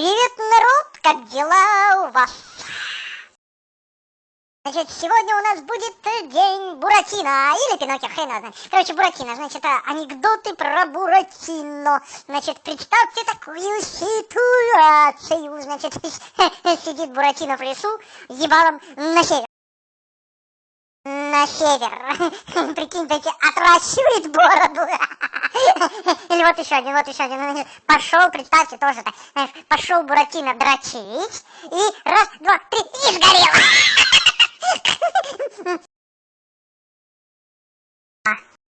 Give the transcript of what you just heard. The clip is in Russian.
Привет, народ! Как дела у вас? Значит, сегодня у нас будет день Буратино, или Пиноккио, хрен знает. Короче, Буратино, значит, анекдоты про Буратино. Значит, представьте такую ситуацию. Значит, сидит Буратино в лесу, ебалом на север на север. Прикинь, таки отращивает бороду. Или вот еще один, вот еще один. Ну, пошел, представьте, тоже так. Знаешь, пошел Буратино дрочить. И раз, два, три, и сгорел.